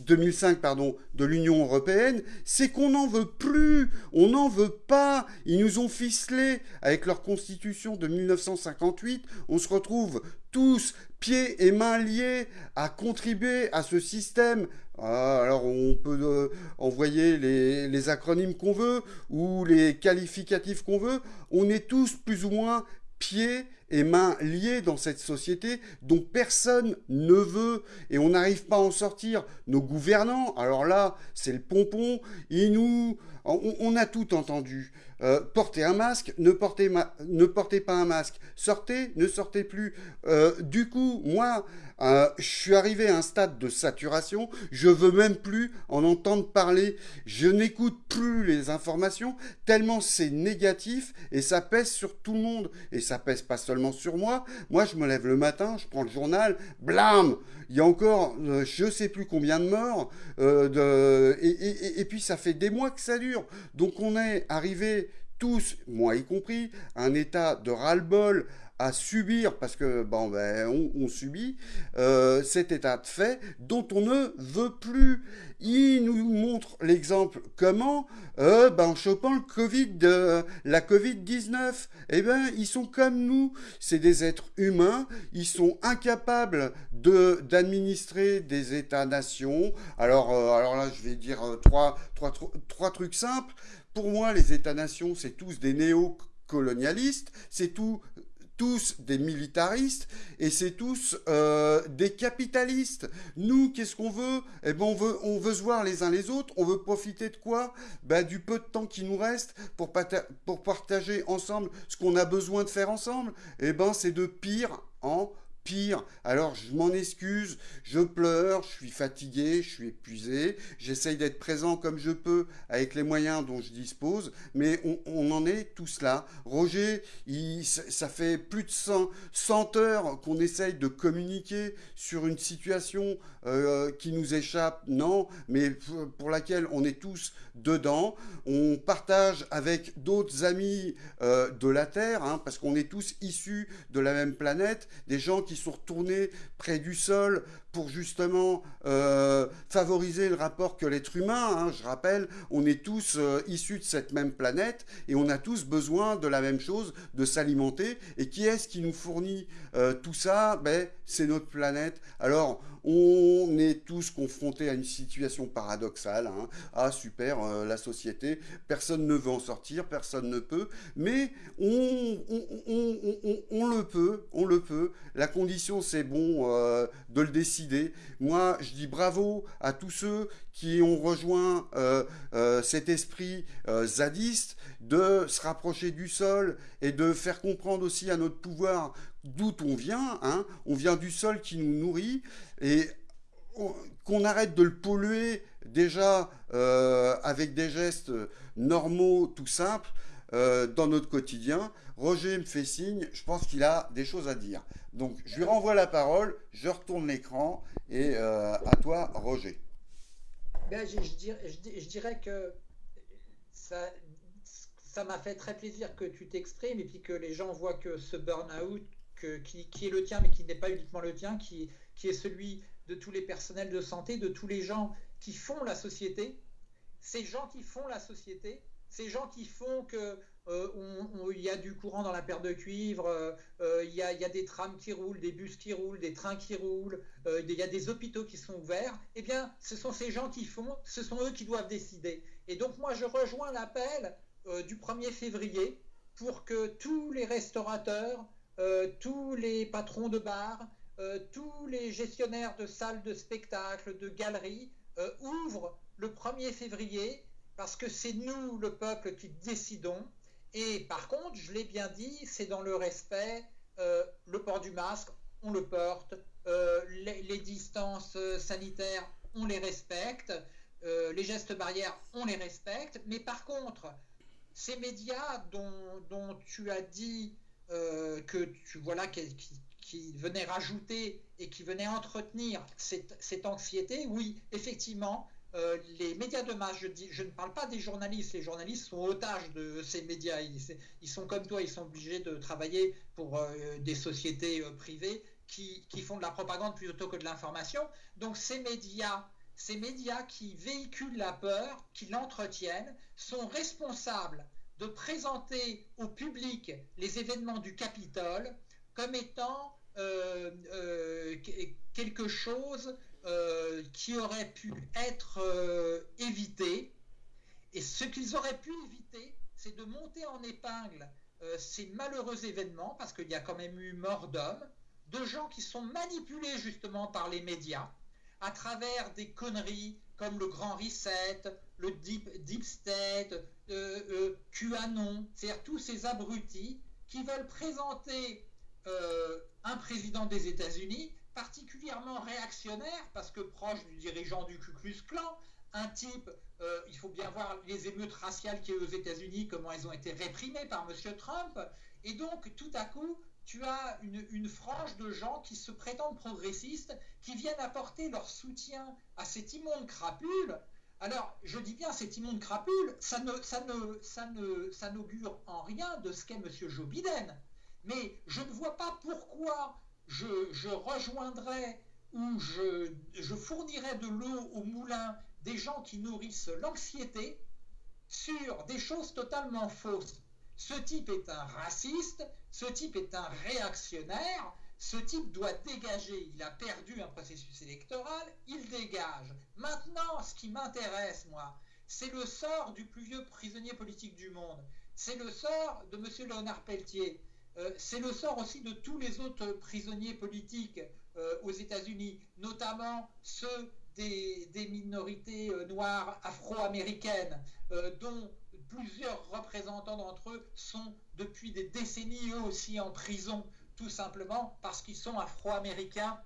Speaker 2: 2005 pardon, de l'Union européenne, c'est qu'on n'en veut plus, on n'en veut pas. Ils nous ont ficelé avec leur constitution de 1958. On se retrouve tous pieds et mains liés à contribuer à ce système. Ah, alors on peut euh, envoyer les, les acronymes qu'on veut ou les qualificatifs qu'on veut. On est tous plus ou moins pieds et mains liées dans cette société dont personne ne veut et on n'arrive pas à en sortir. Nos gouvernants, alors là, c'est le pompon, ils nous... On, a tout entendu. Euh, portez un masque, ne portez, ne portez, pas un masque. Sortez, ne sortez plus. Euh, du coup, moi, euh, je suis arrivé à un stade de saturation, je veux même plus en entendre parler, je n'écoute plus les informations, tellement c'est négatif et ça pèse sur tout le monde. Et ça pèse pas seulement sur moi, moi je me lève le matin, je prends le journal, blam Il y a encore euh, je sais plus combien de morts, euh, de... et, et puis ça fait des mois que ça dure. Donc on est arrivé tous, moi y compris, un état de ras-le-bol à subir, parce que bon, ben, on, subit euh, cet état de fait dont on ne veut plus. Il nous montre l'exemple comment, euh, ben, en chopant le COVID, de la Covid-19, eh ben, ils sont comme nous, c'est des êtres humains, ils sont incapables de d'administrer des États-nations. Alors, euh, alors là, je vais dire trois, trois, trois trucs simples. Pour moi, les États-nations, c'est tous des néo-colonialistes, c'est tous des militaristes et c'est tous euh, des capitalistes. Nous, qu'est-ce qu'on veut? Eh ben, on veut, se voir les uns les autres. On veut profiter de quoi? Ben, Du peu de temps qui nous reste pour, pour partager ensemble ce qu'on a besoin de faire ensemble. Eh ben, c'est de pire en pire. Alors je m'en excuse, je pleure, je suis fatigué, je suis épuisé, j'essaye d'être présent comme je peux avec les moyens dont je dispose, mais on, en est tous là. Roger, ça fait plus de 100, 100 heures qu'on essaye de communiquer sur une situation euh, qui nous échappe, non, mais pour laquelle on est tous dedans. On partage avec d'autres amis euh, de la Terre, hein, parce qu'on est tous issus de la même planète, des gens qui sont retournés près du sol pour justement euh, favoriser le rapport que l'être humain. Hein. je rappelle, on est tous euh, issus de cette même planète et on a tous besoin de la même chose, de s'alimenter. Et qui est-ce qui nous fournit tout ça? Ben, C'est notre planète. Alors, on est tous confrontés à une situation paradoxale. Hein. Ah, super, la société, personne ne veut en sortir, personne ne peut, mais on, le peut, on le peut. La condition, c'est bon de le décider moi, je dis bravo à tous ceux qui ont rejoint euh, euh, cet esprit euh, zadiste de se rapprocher du sol et de faire comprendre aussi à notre pouvoir d'où on vient. Hein. On vient du sol qui nous nourrit et qu'on arrête de le polluer déjà avec des gestes normaux, tout simples, dans notre quotidien. Roger me fait signe, je pense qu'il a des choses à dire. Donc je lui renvoie la parole, je retourne l'écran et euh, à toi Roger.
Speaker 1: Ben, je, dirais, que ça, m'a fait très plaisir que tu t'exprimes et puis que les gens voient que ce burn-out qui, est le tien mais qui n'est pas uniquement le tien, qui, qui est celui de tous les personnels de santé, de tous les gens qui font la société, ces gens qui font la société, ces gens qui font que euh, il y a du courant dans la paire de cuivre, euh, euh, il y, a, des trams qui roulent, des bus qui roulent, des trains qui roulent, il y a des hôpitaux qui sont ouverts, eh bien, ce sont ces gens qui font, ce sont eux qui doivent décider. Et donc, moi, je rejoins l'appel du 1er février pour que tous les restaurateurs, tous les patrons de bars, tous les gestionnaires de salles de spectacle, de galeries, ouvrent le 1er février parce que c'est nous, le peuple, qui décidons. Et par contre, je l'ai bien dit, c'est dans le respect, euh, le port du masque, on le porte, euh, les, distances euh, sanitaires, on les respecte, les gestes barrières, on les respecte, mais par contre, ces médias dont, tu as dit que tu voilà qui, qui, venait rajouter et qui venait entretenir cette, cette anxiété, oui, effectivement, euh, les médias de masse, je, dis, je ne parle pas des journalistes, les journalistes sont otages de ces médias, ils, sont comme toi, ils sont obligés de travailler pour euh, des sociétés euh, privées qui, font de la propagande plutôt que de l'information. Donc ces médias, ces médias qui véhiculent la peur, qui l'entretiennent, sont responsables de présenter au public les événements du Capitole comme étant quelque chose euh, qui aurait pu être euh, évité. Et ce qu'ils auraient pu éviter, c'est de monter en épingle euh, ces malheureux événements, parce qu'il y a quand même eu mort d'hommes, de gens qui sont manipulés justement par les médias, à travers des conneries comme le Grand Reset, le Deep, deep State, QAnon, c'est-à-dire tous ces abrutis qui veulent présenter un président des États-Unis particulièrement réactionnaire, parce que proche du dirigeant du Ku Klux Klan, un type, euh, il faut bien voir les émeutes raciales qui y aux États-Unis, comment elles ont été réprimées par M. Trump, et donc tout à coup, tu as une, frange de gens qui se prétendent progressistes, qui viennent apporter leur soutien à cet immonde crapule. Alors, je dis bien cet immonde crapule, ça ne, ça ne, ça ne, ça n'augure en rien de ce qu'est M. Joe Biden. Mais je ne vois pas pourquoi je, rejoindrai ou je, je fournirai de l'eau au moulin des gens qui nourrissent l'anxiété sur des choses totalement fausses. Ce type est un raciste, ce type est un réactionnaire, ce type doit dégager. Il a perdu un processus électoral, il dégage. Maintenant, ce qui m'intéresse, moi, c'est le sort du plus vieux prisonnier politique du monde. C'est le sort de M. Léonard Pelletier. Euh, c'est le sort aussi de tous les autres prisonniers politiques euh, aux États-Unis, notamment ceux des, minorités euh, noires afro-américaines, dont plusieurs représentants d'entre eux sont depuis des décennies eux aussi en prison, tout simplement parce qu'ils sont afro-américains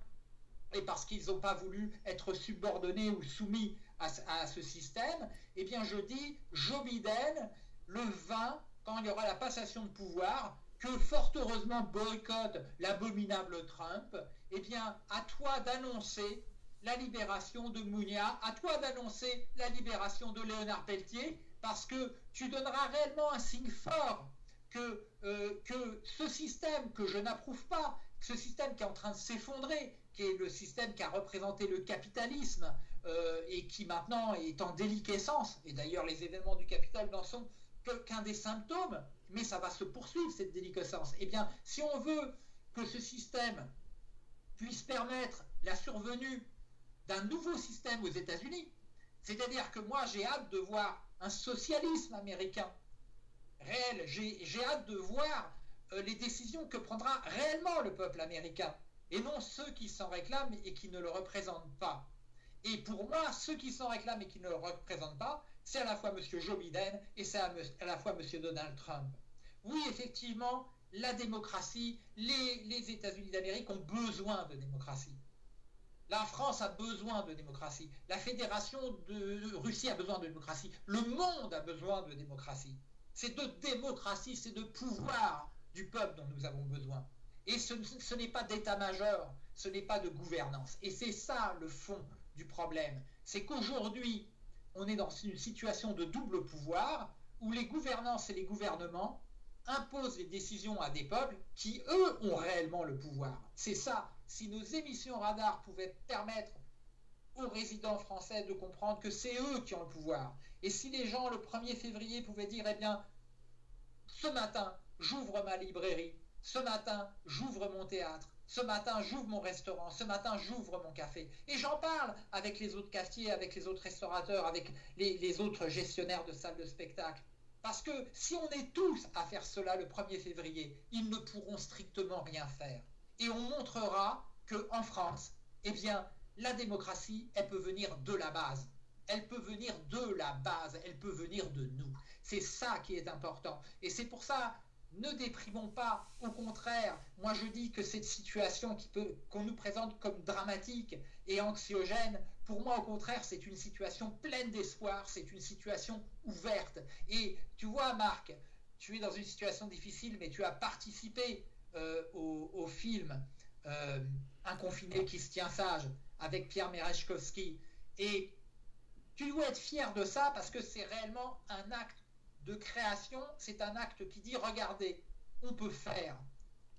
Speaker 1: et parce qu'ils n'ont pas voulu être subordonnés ou soumis à, à, ce système, eh bien je dis, Joe Biden, le 20, quand il y aura la passation de pouvoir, que fort heureusement boycotte l'abominable Trump, eh bien, à toi d'annoncer la libération de Mounia, à toi d'annoncer la libération de Léonard Pelletier, parce que tu donneras réellement un signe fort que, euh, que ce système que je n'approuve pas, ce système qui est en train de s'effondrer, qui est le système qui a représenté le capitalisme euh, et qui maintenant est en déliquescence, et d'ailleurs les événements du capital n'en sont qu'un des symptômes, mais ça va se poursuivre, cette déliquescence. Eh bien, si on veut que ce système puisse permettre la survenue d'un nouveau système aux États-Unis, c'est-à-dire que moi, j'ai hâte de voir un socialisme américain réel, j'ai hâte de voir euh, les décisions que prendra réellement le peuple américain, et non ceux qui s'en réclament et qui ne le représentent pas. Et pour moi, ceux qui s'en réclament et qui ne le représentent pas, c'est à la fois M. Joe Biden et c'est à, la fois M. Donald Trump. Oui, effectivement, la démocratie, les, États-Unis d'Amérique ont besoin de démocratie. La France a besoin de démocratie. La Fédération de Russie a besoin de démocratie. Le monde a besoin de démocratie. C'est de démocratie, c'est de pouvoir du peuple dont nous avons besoin. Et ce, ce n'est pas d'état-major, ce n'est pas de gouvernance. Et c'est ça le fond du problème. C'est qu'aujourd'hui, on est dans une situation de double pouvoir où les gouvernances et les gouvernements imposent les décisions à des peuples qui, eux, ont réellement le pouvoir. C'est ça. Si nos émissions radar pouvaient permettre aux résidents français de comprendre que c'est eux qui ont le pouvoir, et si les gens, le 1er février, pouvaient dire, eh bien, ce matin, j'ouvre ma librairie, ce matin, j'ouvre mon théâtre, ce matin, j'ouvre mon restaurant. Ce matin, j'ouvre mon café. Et j'en parle avec les autres cafetiers, avec les autres restaurateurs, avec les, autres gestionnaires de salles de spectacle. Parce que si on est tous à faire cela le 1er février, ils ne pourront strictement rien faire. Et on montrera qu'en France, eh bien, la démocratie, elle peut venir de la base. Elle peut venir de la base, elle peut venir de nous. C'est ça qui est important. Et c'est pour ça ne déprimons pas, au contraire, moi je dis que cette situation qu'on nous présente comme dramatique et anxiogène, pour moi au contraire c'est une situation pleine d'espoir, c'est une situation ouverte. Et tu vois Marc, tu es dans une situation difficile, mais tu as participé au, film Un confiné qui se tient sage avec Pierre Merechkowski. Et tu dois être fier de ça parce que c'est réellement un acte de création, c'est un acte qui dit, regardez, on peut faire,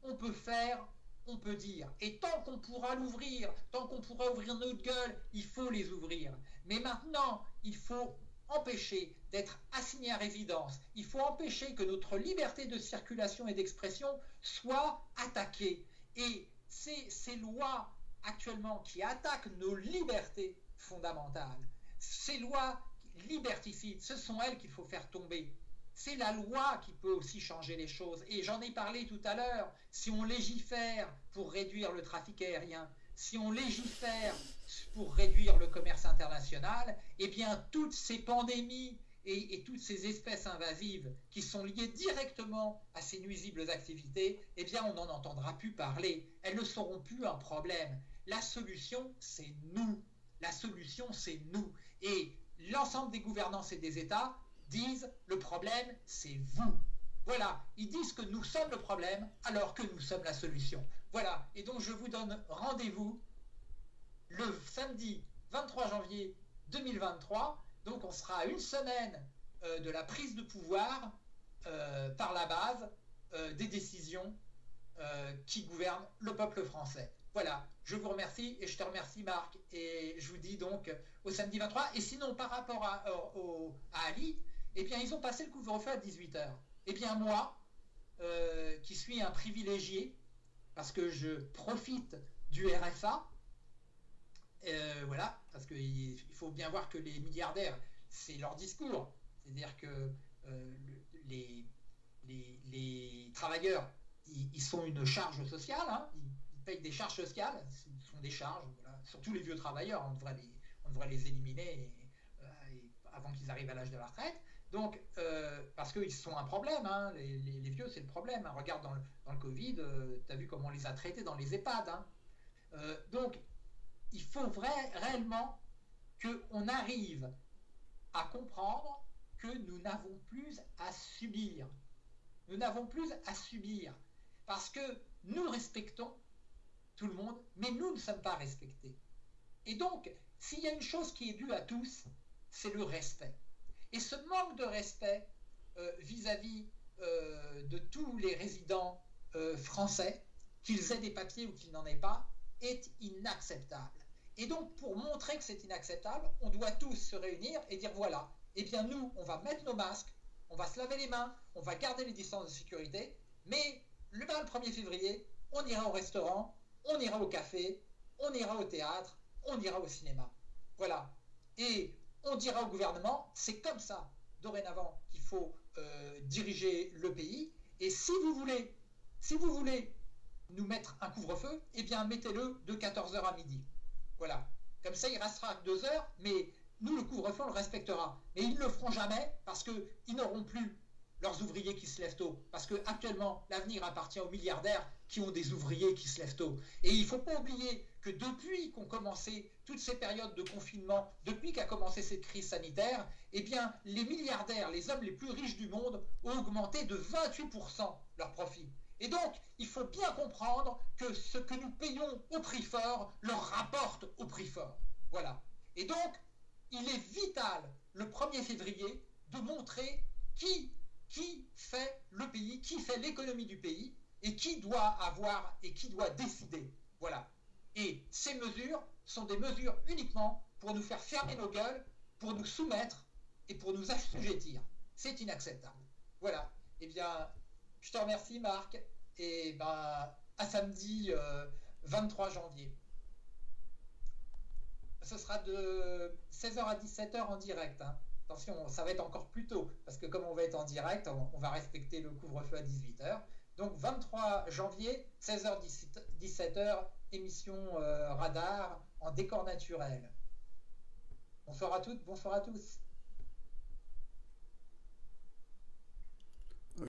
Speaker 1: on peut faire, on peut dire. Et tant qu'on pourra l'ouvrir, tant qu'on pourra ouvrir notre gueule, il faut les ouvrir. Mais maintenant, il faut empêcher d'être assigné à résidence. Il faut empêcher que notre liberté de circulation et d'expression soit attaquée. Et ces, ces lois actuellement qui attaquent nos libertés fondamentales, ces lois liberticides, ce sont elles qu'il faut faire tomber. C'est la loi qui peut aussi changer les choses. Et j'en ai parlé tout à l'heure. Si on légifère pour réduire le trafic aérien, si on légifère pour réduire le commerce international, eh bien toutes ces pandémies et, toutes ces espèces invasives qui sont liées directement à ces nuisibles activités, eh bien on n'en entendra plus parler. Elles ne seront plus un problème. La solution, c'est nous. La solution, c'est nous. Et l'ensemble des gouvernances et des États disent le problème, c'est vous. Voilà, ils disent que nous sommes le problème alors que nous sommes la solution. Voilà, et donc je vous donne rendez-vous le samedi 23 janvier 2023. Donc on sera à une semaine euh, de la prise de pouvoir euh, par la base euh, des décisions qui gouvernent le peuple français. Voilà, je vous remercie et je te remercie Marc. Et je vous dis donc au samedi 23. Et sinon, par rapport à, à Ali, eh bien, ils ont passé le couvre-feu à 18h. Eh bien, moi, euh, qui suis un privilégié, parce que je profite du RFA, euh, voilà, parce qu'il faut bien voir que les milliardaires, c'est leur discours. C'est-à-dire que euh, les, travailleurs, ils, sont une charge sociale, hein. Payent des charges sociales, ce sont des charges, surtout les vieux travailleurs, on devrait les, on devrait les éliminer avant qu'ils arrivent à l'âge de la retraite. Donc, euh, parce qu'ils sont un problème, hein, les, vieux, c'est le problème. Hein. Regarde dans le, Covid, euh, tu as vu comment on les a traités dans les EHPAD. Hein. Euh, donc, il faut vrai, réellement qu'on arrive à comprendre que nous n'avons plus à subir. Nous n'avons plus à subir. Parce que nous respectons tout le monde, mais nous ne sommes pas respectés. Et donc, s'il y a une chose qui est due à tous, c'est le respect. Et ce manque de respect euh, vis-à-vis euh, de tous les résidents euh, français, qu'ils aient des papiers ou qu'ils n'en aient pas, est inacceptable. Et donc, pour montrer que c'est inacceptable, on doit tous se réunir et dire voilà, eh bien nous, on va mettre nos masques, on va se laver les mains, on va garder les distances de sécurité, mais le 1er février, on ira au restaurant, on ira au café, on ira au théâtre, on ira au cinéma. Voilà. Et on dira au gouvernement, c'est comme ça, dorénavant, qu'il faut euh, diriger le pays. Et si vous voulez, si vous voulez nous mettre un couvre-feu, eh bien mettez-le de 14h à midi. Voilà. Comme ça, il restera 2 heures, mais nous, le couvre-feu, on le respectera. Mais ils ne le feront jamais parce qu'ils n'auront plus leurs ouvriers qui se lèvent tôt. Parce que actuellement, l'avenir appartient aux milliardaires qui ont des ouvriers qui se lèvent tôt. Et il ne faut pas oublier que depuis qu'ont commencé toutes ces périodes de confinement, depuis qu'a commencé cette crise sanitaire, eh bien, les milliardaires, les hommes les plus riches du monde, ont augmenté de 28% leurs profits. Et donc, il faut bien comprendre que ce que nous payons au prix fort leur rapporte au prix fort. Voilà. Et donc, il est vital, le 1er février, de montrer qui qui fait le pays, qui fait l'économie du pays et qui doit avoir et qui doit décider. Voilà. Et ces mesures sont des mesures uniquement pour nous faire fermer nos gueules, pour nous soumettre et pour nous assujettir. C'est inacceptable. Voilà. Eh bien, je te remercie Marc et ben, à samedi 23 euh, janvier. Ce sera de 16h à 17h en direct. Hein. Attention, ça va être encore plus tôt, parce que comme on va être en direct, on, va respecter le couvre-feu à 18h. Donc 23 janvier, 16h-17h, émission euh, radar en décor naturel. Bonsoir à toutes, bonsoir à tous.